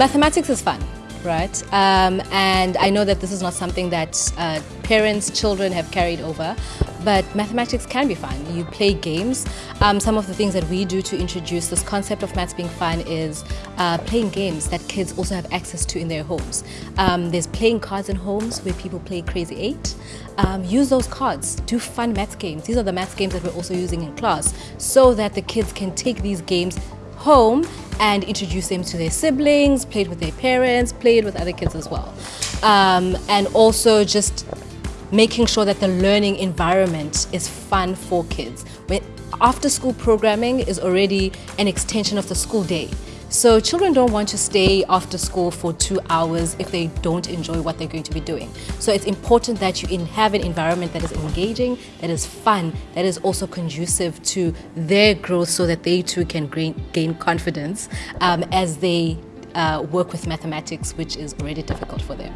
Mathematics is fun, right? Um, and I know that this is not something that uh, parents, children have carried over, but mathematics can be fun. You play games. Um, some of the things that we do to introduce this concept of maths being fun is uh, playing games that kids also have access to in their homes. Um, there's playing cards in homes where people play Crazy 8. Um, use those cards, do fun maths games. These are the maths games that we're also using in class so that the kids can take these games home and introduce them to their siblings, played with their parents, played with other kids as well. Um, and also just making sure that the learning environment is fun for kids. When after school programming is already an extension of the school day. So children don't want to stay after school for two hours if they don't enjoy what they're going to be doing. So it's important that you have an environment that is engaging, that is fun, that is also conducive to their growth so that they too can gain confidence um, as they uh, work with mathematics, which is already difficult for them.